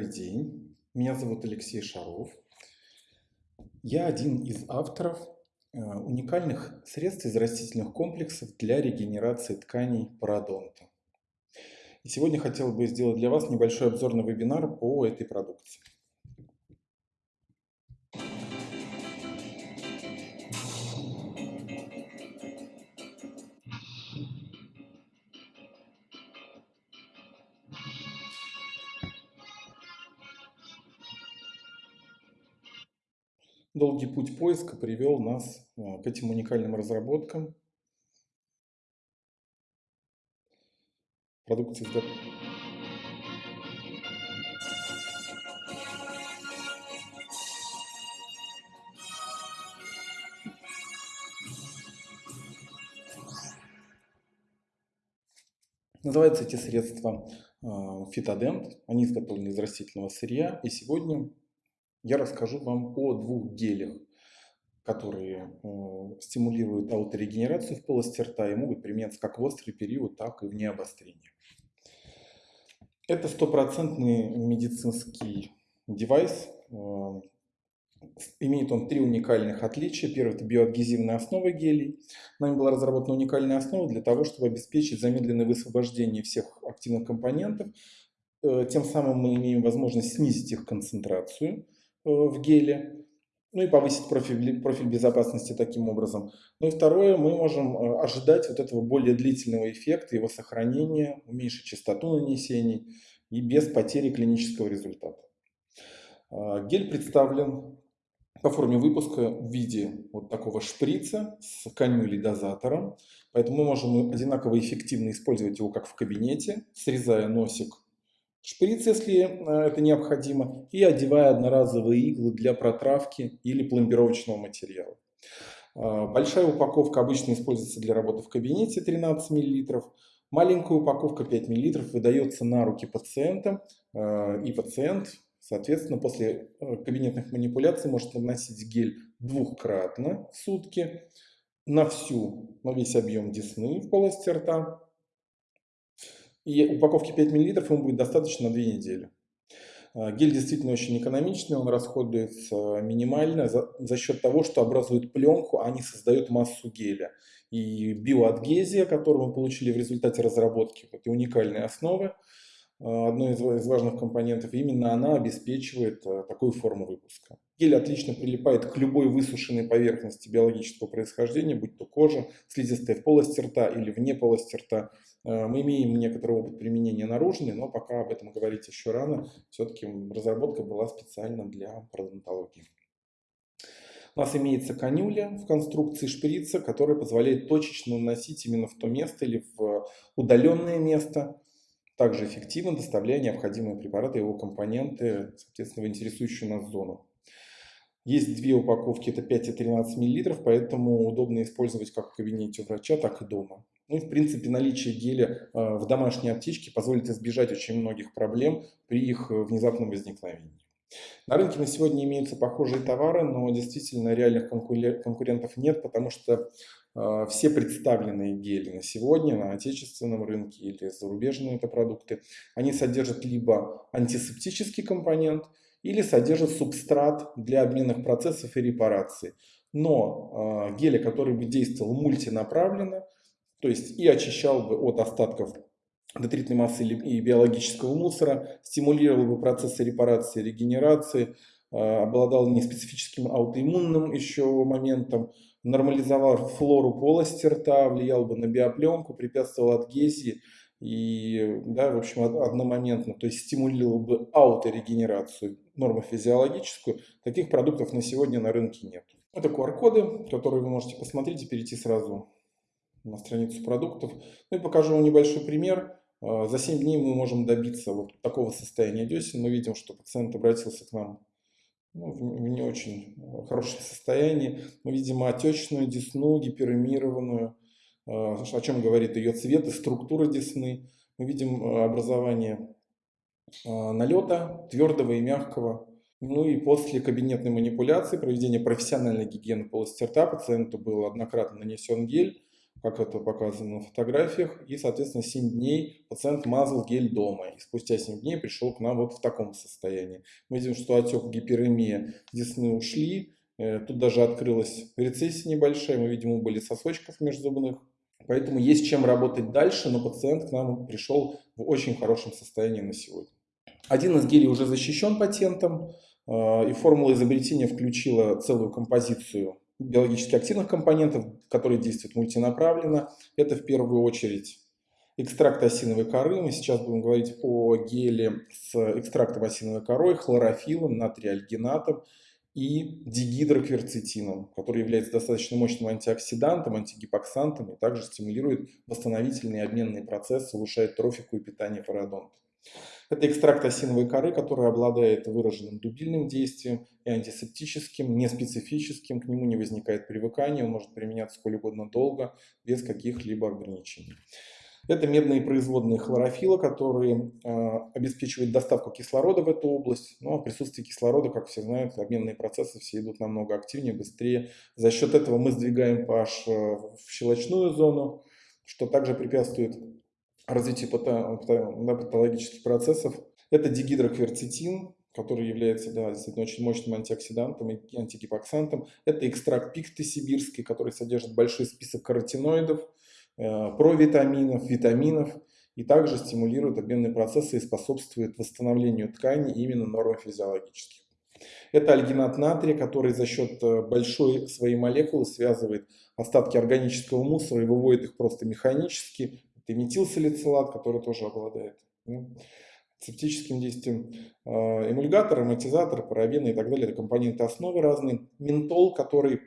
Добрый день, меня зовут Алексей Шаров. Я один из авторов э, уникальных средств из растительных комплексов для регенерации тканей пародонта. И сегодня хотел бы сделать для вас небольшой обзорный вебинар по этой продукции. Долгий путь поиска привел нас а, к этим уникальным разработкам. Продукции Называются эти средства а, фитодент. Они изготовлены из растительного сырья. И сегодня я расскажу вам о двух гелях, которые э, стимулируют ауторегенерацию в полости рта и могут применяться как в острый период, так и вне обострения. Это стопроцентный медицинский девайс. Э, имеет он три уникальных отличия. Первое – это биоадгезивная основа гелей. Нами была разработана уникальная основа для того, чтобы обеспечить замедленное высвобождение всех активных компонентов. Э, тем самым мы имеем возможность снизить их концентрацию – в геле, ну и повысить профиль, профиль безопасности таким образом. Ну и второе, мы можем э, ожидать вот этого более длительного эффекта, его сохранения, уменьшить частоту нанесений и без потери клинического результата. А, гель представлен по форме выпуска в виде вот такого шприца с канюлей дозатором. Поэтому мы можем одинаково эффективно использовать его как в кабинете, срезая носик шприц, если э, это необходимо, и одевая одноразовые иглы для протравки или пломбировочного материала. А, большая упаковка обычно используется для работы в кабинете 13 мл. Маленькая упаковка 5 мл выдается на руки пациента, а, и пациент, соответственно, после э, кабинетных манипуляций может наносить гель двухкратно в сутки на всю, на весь объем десны в полости рта и упаковки 5 мл ему будет достаточно на 2 недели. А, гель действительно очень экономичный, он расходуется минимально за, за счет того, что образует пленку, а не создает массу геля. И биоадгезия, которую мы получили в результате разработки этой уникальной основы, а, одной из, важных компонентов, именно она обеспечивает а, такую форму выпуска. Гель отлично прилипает к любой высушенной поверхности биологического происхождения, будь то кожа, слизистая в полости рта или вне полости рта. А, мы имеем некоторый опыт применения наружный, но пока об этом говорить еще рано. Все-таки разработка была специально для пародонтологии. У нас имеется канюля в конструкции шприца, которая позволяет точечно наносить именно в то место или в удаленное место, также эффективно доставляя необходимые препараты и его компоненты, соответственно, в интересующую нас зону. Есть две упаковки, это 5 и 13 мл, поэтому удобно использовать как в кабинете у врача, так и дома. Ну и в принципе наличие геля э, в домашней аптечке позволит избежать очень многих проблем при их э, внезапном возникновении. На рынке на сегодня имеются похожие товары, но действительно реальных конкурентов нет, потому что а, все представленные гели на сегодня на отечественном рынке или зарубежные это продукты, они содержат либо антисептический компонент, или содержат субстрат для обменных процессов и репарации. Но э, геля, который бы действовал мультинаправленно, то есть и очищал бы от остатков детритной массы и биологического мусора, стимулировал бы процессы репарации, регенерации, обладал неспецифическим аутоиммунным еще моментом, нормализовал флору полости рта, влиял бы на биопленку, препятствовал адгезии и, да, в общем, одномоментно, то есть стимулировал бы ауторегенерацию нормофизиологическую. Таких продуктов на сегодня на рынке нет. Это QR-коды, которые вы можете посмотреть и перейти сразу на страницу продуктов. Ну и покажу вам небольшой пример. А, за 7 дней мы можем добиться вот такого состояния десен. Мы видим, что пациент обратился к нам ну, в не очень э, хорошем состоянии. Мы видим отечную десну, гиперемированную, э, о чем говорит ее цвет и структура десны. Мы видим э, образование налета, твердого и мягкого. Ну и после кабинетной манипуляции, проведения профессиональной гигиены полости рта, пациенту был однократно нанесен гель, как это показано на фотографиях, и, соответственно, 7 дней пациент мазал гель дома, и спустя 7 дней пришел к нам вот в таком состоянии. Мы видим, что отек, гиперемия, десны ушли, э, тут даже открылась рецессия небольшая, мы видим убыли сосочков межзубных, поэтому есть чем работать дальше, но пациент к нам пришел в очень хорошем состоянии на сегодня. Один из гелей уже защищен патентом, э, и формула изобретения включила целую композицию биологически активных компонентов, которые действуют мультинаправленно. Это в первую очередь экстракт осиновой коры. Мы сейчас будем говорить о геле с экстрактом осиновой корой, хлорофилом, натриальгинатом и дигидрокверцетином, который является достаточно мощным антиоксидантом, антигипоксантом и также стимулирует восстановительные обменные процессы, улучшает трофику и питание пародонта. Это экстракт осиновой коры, который обладает выраженным дубильным действием и антисептическим, неспецифическим, к нему не возникает привыкания, он может применяться сколь угодно долго, без каких-либо ограничений. Это медные производные хлорофила, которые э, обеспечивают доставку кислорода в эту область. Но ну, присутствие кислорода, как все знают, обменные процессы все идут намного активнее, быстрее. За счет этого мы сдвигаем pH э, в щелочную зону, что также препятствует развитию патологических процессов. Это дигидрокверцетин, который является да, действительно очень мощным антиоксидантом и антигипоксантом. Это экстракт пикты сибирский, который содержит большой список каротиноидов, э, провитаминов, витаминов и также стимулирует обменные процессы и способствует восстановлению тканей именно нормофизиологических. Это альгинат натрия, который за счет э, большой своей молекулы связывает остатки органического мусора и выводит их просто механически это метилсалицилат, который тоже обладает ну, септическим действием. А, эмульгатор, амортизатор, парабены и так далее. Это компоненты основы разные. Ментол, который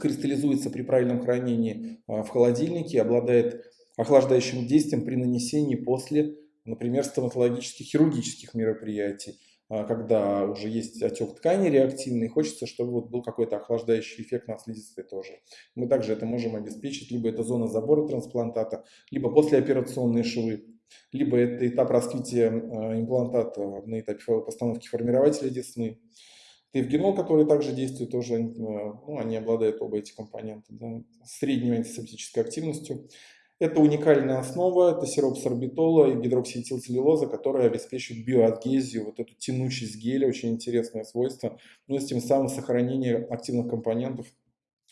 кристаллизуется при правильном хранении а, в холодильнике, обладает охлаждающим действием при нанесении после, например, стоматологических хирургических мероприятий когда уже есть отек ткани реактивный, хочется, чтобы вот был какой-то охлаждающий эффект на слизистой тоже. Мы также это можем обеспечить, либо это зона забора трансплантата, либо послеоперационные швы, либо это этап раскрытия а, имплантата на этапе постановки формирователя десны. Тевгенол, который также действует тоже, а, ну, они обладают оба эти компоненты, да, средней антисептической активностью. Это уникальная основа, это сироп сорбитола и гидроксиэтилцеллюлоза, которая обеспечивает биоадгезию, вот эту тянучесть геля, очень интересное свойство, ну и тем самым сохранение активных компонентов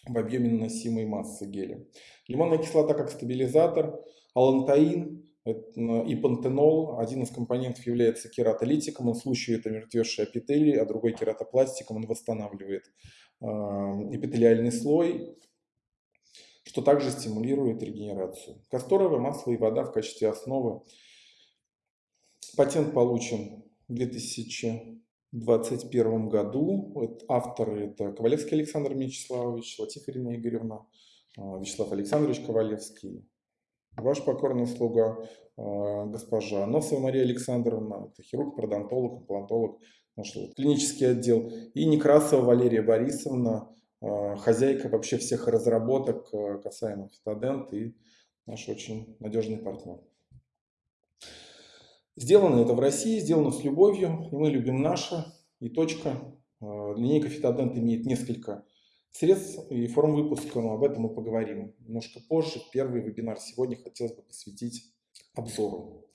в объеме наносимой массы геля. Лимонная кислота как стабилизатор, алантаин и пантенол. Один из компонентов является кератолитиком, он слущивает омертвевшие эпителий, а другой кератопластиком, он восстанавливает э, эпителиальный слой что также стимулирует регенерацию. Касторовое масло и вода в качестве основы. Патент получен в 2021 году. Авторы это Ковалевский Александр Мячеславович, Латифа Ирина Игоревна, а, Вячеслав Александрович Ковалевский, ваш покорный слуга, а, госпожа Носова Мария Александровна, это хирург, пародонтолог, имплантолог, наш клинический отдел, и Некрасова Валерия Борисовна, Э, хозяйка вообще всех разработок э, касаемо Фитодент и наш очень надежный партнер. Сделано это в России, сделано с любовью, и мы любим наше, и точка. Э, линейка Фитодент имеет несколько средств и форм выпуска, но об этом мы поговорим немножко позже. Первый вебинар сегодня хотелось бы посвятить обзору.